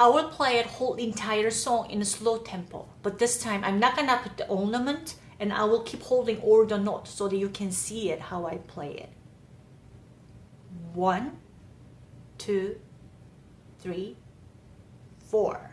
I will play it whole entire song in a slow tempo. But this time I'm not gonna put the ornament and I will keep holding all the notes so that you can see it how I play it. One, two, three, four.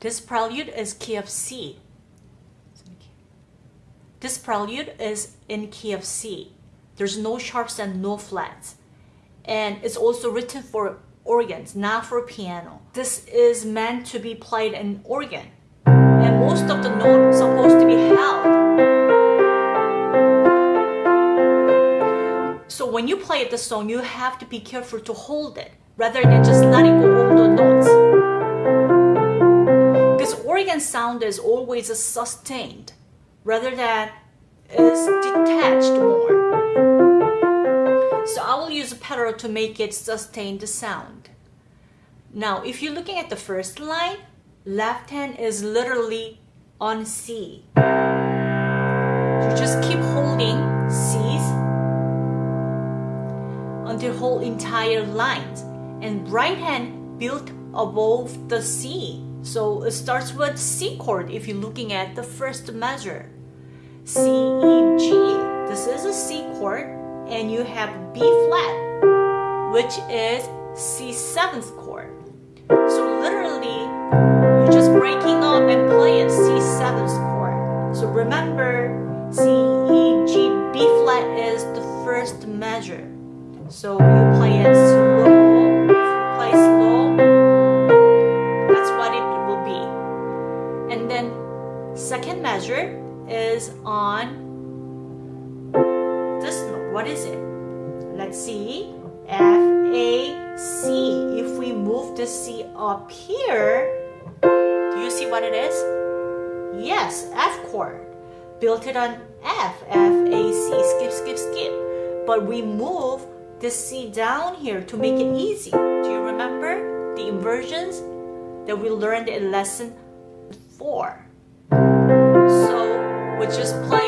This prelude is key of C. This prelude is in key of C. There's no sharps and no flats. And it's also written for organs, not for piano. This is meant to be played in organ. And most of the notes are supposed to be held. So when you play the song, you have to be careful to hold it rather than just letting go all the notes organ sound is always sustained rather than is detached more. So I will use a pedal to make it sustain the sound. Now, if you're looking at the first line, left hand is literally on C. So just keep holding C's until the whole entire lines and right hand built above the C so it starts with C chord if you're looking at the first measure. C, E, G. This is a C chord and you have B flat which is C seventh chord. So literally you're just breaking up and playing C seventh chord. So remember C, E, G, B flat is the first measure. So you play it up here, do you see what it is? Yes, F chord. Built it on F, F, A, C, skip, skip, skip. But we move the C down here to make it easy. Do you remember the inversions that we learned in lesson 4? would just play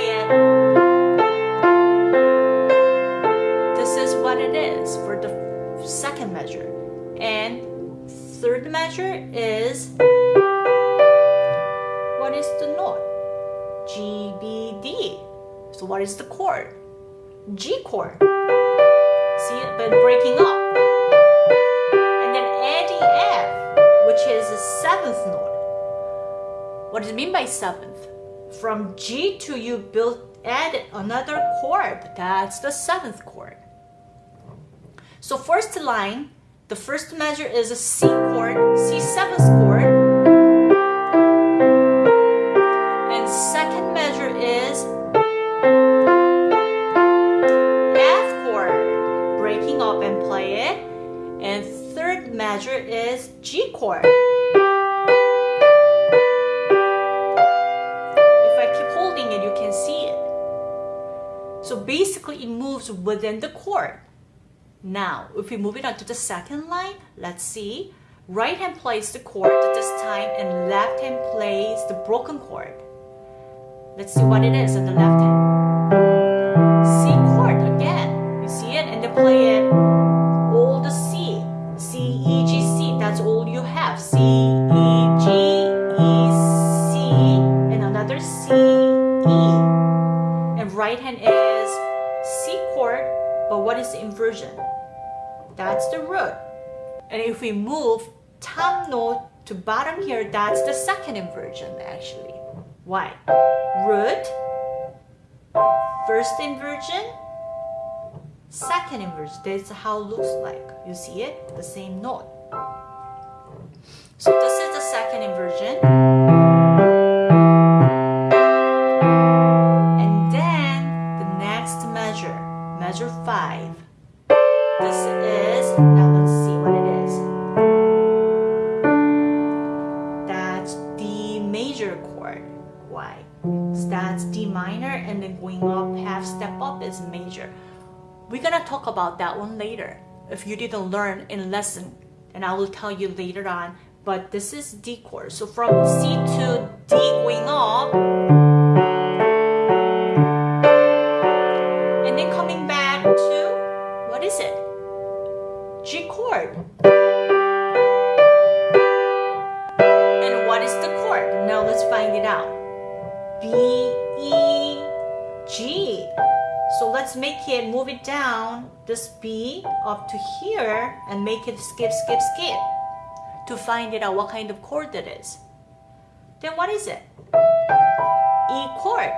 measure is, what is the note? G, B, D. So what is the chord? G chord. See it, but breaking up. And then adding F, which is the seventh note. What does it mean by seventh? From G to you build add another chord. That's the seventh chord. So first line, the first measure is a C chord, C seventh chord. And second measure is F chord, breaking up and play it. And third measure is G chord. If I keep holding it, you can see it. So basically it moves within the chord. Now, if we move it on to the second line, let's see. Right hand plays the chord this time and left hand plays the broken chord. Let's see what it is on the left hand. If we move top note to bottom here, that's the second inversion actually. Why? Root, first inversion, second inversion. That's how it looks like. You see it? The same note. So this is the second inversion. And then going up half step up is major. We're gonna talk about that one later. If you didn't learn in lesson, and I will tell you later on. But this is D chord. So from C to D going up, let's make it, move it down, this B up to here and make it skip, skip, skip to find it out what kind of chord that is. Then what is it? E chord,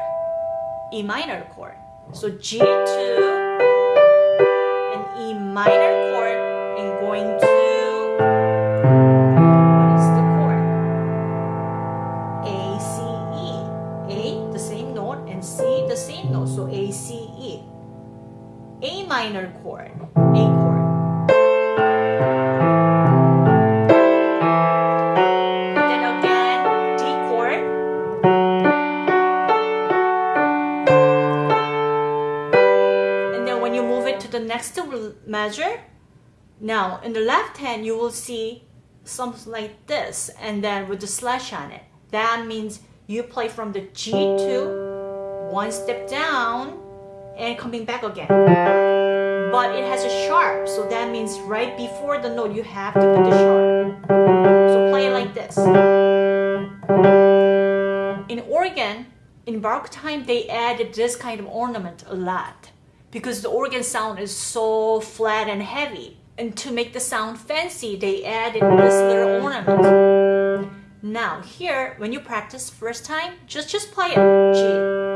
E minor chord. So G2 and E minor C, the same note. So A, C, E. A minor chord, A chord. And then again, D chord. And then when you move it to the next measure, now in the left hand you will see something like this and then with the slash on it. That means you play from the G to one step down and coming back again. But it has a sharp, so that means right before the note you have to put the sharp. So play it like this. In organ, in Baroque time, they added this kind of ornament a lot because the organ sound is so flat and heavy. And to make the sound fancy, they added this little ornament. Now here, when you practice first time, just just play it. G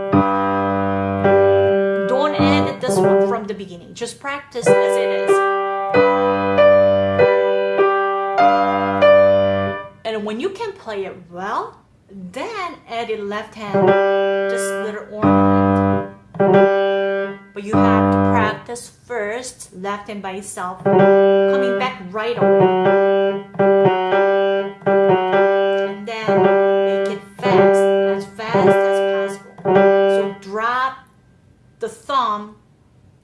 the beginning. Just practice as it is. And when you can play it well, then add a left hand, this little ornament. But you have to practice first, left hand by itself, coming back right away. And then make it fast, as fast as possible. So drop the thumb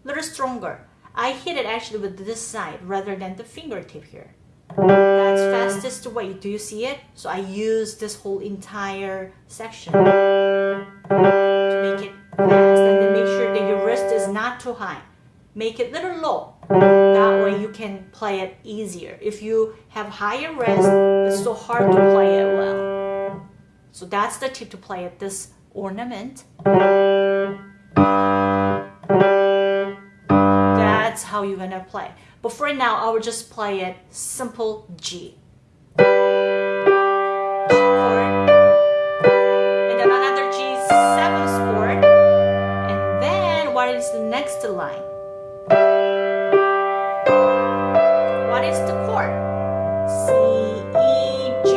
little stronger. I hit it actually with this side rather than the fingertip here. That's fastest way. Do you see it? So I use this whole entire section to make it fast and then make sure that your wrist is not too high. Make it little low. That way you can play it easier. If you have higher wrist, it's so hard to play it well. So that's the tip to play it, this ornament. How you're gonna play. But for now, I will just play it simple G. Chord. And then another G7 chord. And then what is the next line? What is the chord? C, E, G.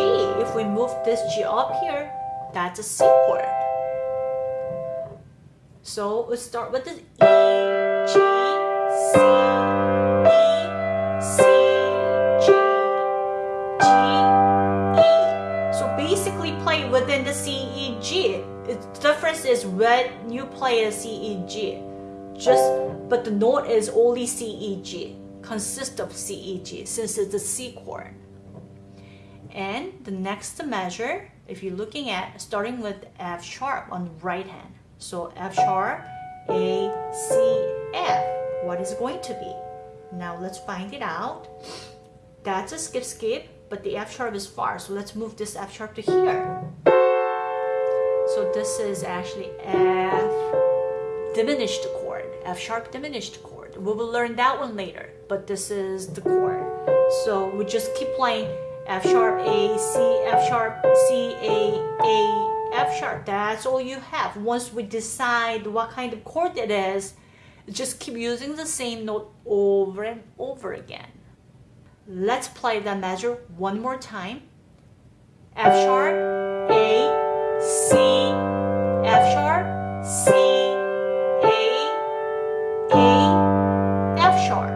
If we move this G up here, that's a C chord. So we start with the E, G, C, difference is when you play a C, E, G, just but the note is only C, E, G, consists of C, E, G since it's a C chord. And the next measure, if you're looking at starting with F sharp on the right hand. So F sharp, A, C, F. What is going to be? Now let's find it out. That's a skip skip, but the F sharp is far. So let's move this F sharp to here. So this is actually F diminished chord, F sharp diminished chord. We will learn that one later, but this is the chord. So we just keep playing F sharp, A, C, F sharp, C, A, A, F sharp. That's all you have. Once we decide what kind of chord it is, just keep using the same note over and over again. Let's play that measure one more time. F sharp, C, F sharp, C, A, A, F sharp.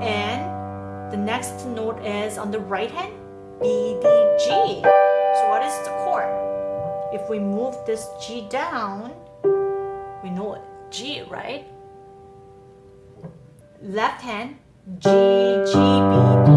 And the next note is on the right hand, B, D, G. So what is the chord? If we move this G down, we know it, G, right? Left hand, G, G, B, D.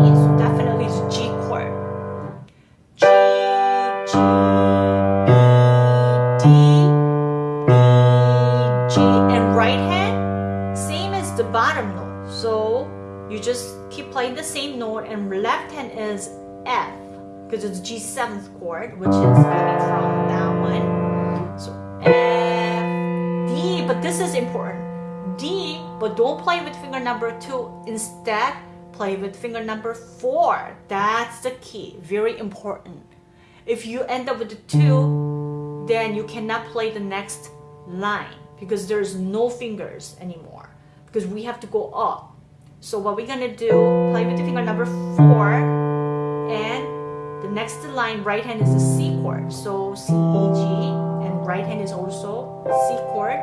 because it's G seventh chord, which is coming from that one. So F, D, but this is important. D, but don't play with finger number two. Instead, play with finger number four. That's the key, very important. If you end up with the two, then you cannot play the next line because there's no fingers anymore because we have to go up. So what we're gonna do, play with the finger number four next line right hand is a C chord. So C, E, G and right hand is also C chord.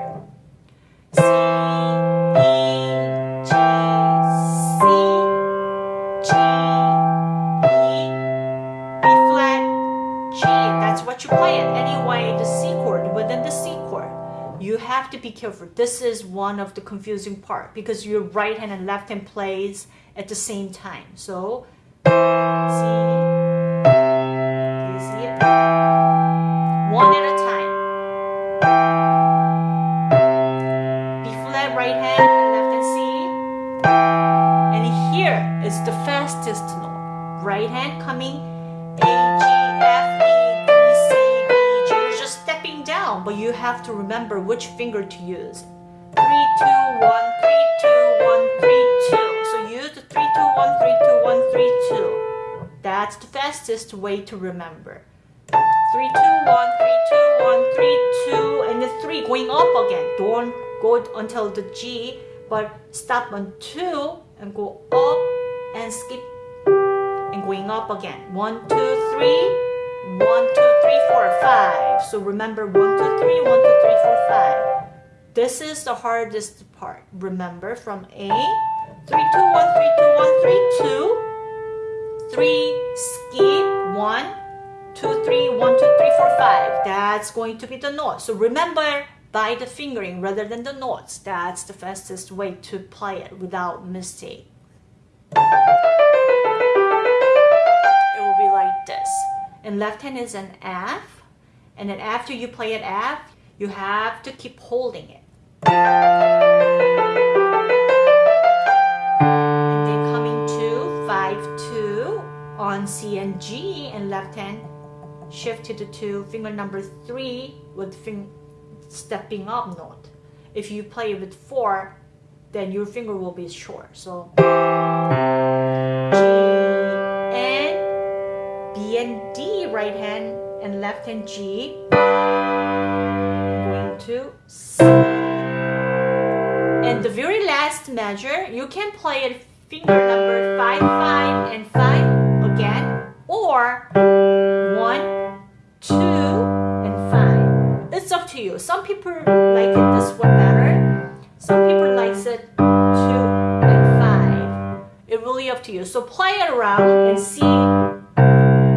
C, E, G, C, G, E, B flat, G. That's what you play it. Anyway, the C chord within the C chord. You have to be careful. This is one of the confusing part because your right hand and left hand plays at the same time. So, C, One at a time. B flat right hand and left hand C. And here is the fastest note. Right hand coming A, G, F, E, D, C, B, G. You're just stepping down, but you have to remember which finger to use. Three, two, one, three, two, one, three, two. So use the three, two, one, three, two, one, three, two. That's the fastest way to remember. Three, two, one, three, two, one, three, two, and the three going up again. Don't go until the G, but stop on two and go up and skip and going up again. One, two, three, one, two, three, four, five. So remember one, two, three, one, two, three, four, five. This is the hardest part. Remember from A, three, two, one, three, two, one, three, two, three, skip, one, two, three, one, two, three, four, five. That's going to be the note. So remember by the fingering rather than the notes. That's the fastest way to play it without mistake. It will be like this. And left hand is an F. And then after you play an F, you have to keep holding it. And then coming to 5-2 on C and G and left hand shift to finger number 3 with fing stepping up note. If you play with 4 then your finger will be short. So G and B and D right hand and left hand G going to C. And the very last measure, you can play it finger number 5, 5 and 5 again or up to you. Some people like it this one better. Some people likes it 2 and 5. It really up to you. So play it around and see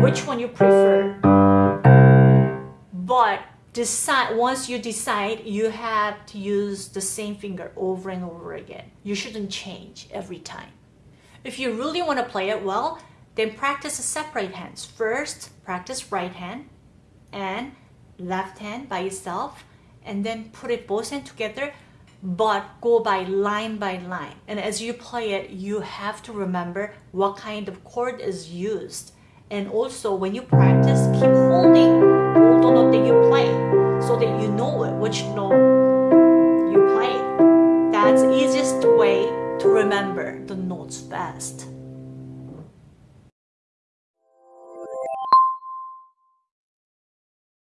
which one you prefer. But decide once you decide you have to use the same finger over and over again you shouldn't change every time if you really want to play it well then practice separate hands first practice right hand and left hand by itself and then put it both hands together but go by line by line. And as you play it you have to remember what kind of chord is used. And also when you practice keep holding all the note that you play so that you know which note you play. That's easiest way to remember the notes fast